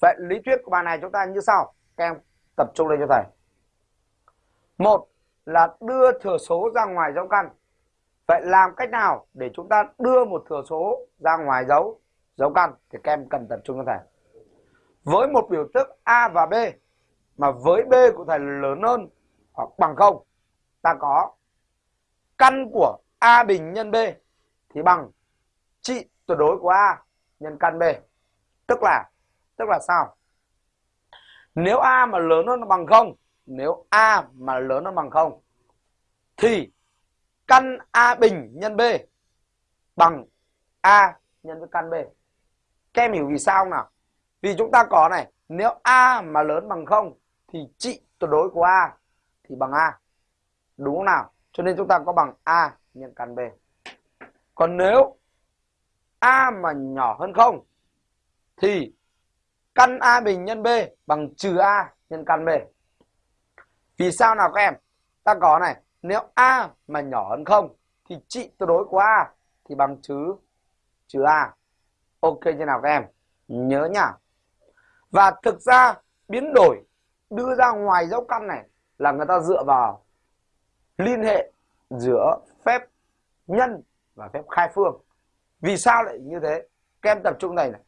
vậy lý thuyết của bài này chúng ta như sau. Các em tập trung lên cho thầy. Một là đưa thừa số ra ngoài dấu căn. Vậy làm cách nào để chúng ta đưa một thừa số ra ngoài dấu dấu căn? Thì các em cần tập trung cho thầy. Với một biểu thức a và b, mà với b của thầy lớn hơn hoặc bằng không, ta có căn của a bình nhân b thì bằng trị tuyệt đối của a nhân căn b. Tức là tức là sao? Nếu a mà lớn hơn bằng không, nếu a mà lớn hơn bằng không, thì căn a bình nhân b bằng a nhân với căn b. Các em hiểu vì sao không nào? Vì chúng ta có này, nếu a mà lớn bằng không, thì trị tuyệt đối của a thì bằng a. Đúng không nào? Cho nên chúng ta có bằng a nhân căn b. Còn nếu a mà nhỏ hơn không, thì căn a bình nhân b bằng trừ a nhân căn b. Vì sao nào các em? Ta có này, nếu a mà nhỏ hơn không thì trị tuyệt đối của a thì bằng trừ trừ a. Ok như nào các em? Nhớ nhá. Và thực ra biến đổi đưa ra ngoài dấu căn này là người ta dựa vào liên hệ giữa phép nhân và phép khai phương. Vì sao lại như thế? Các em tập trung này này.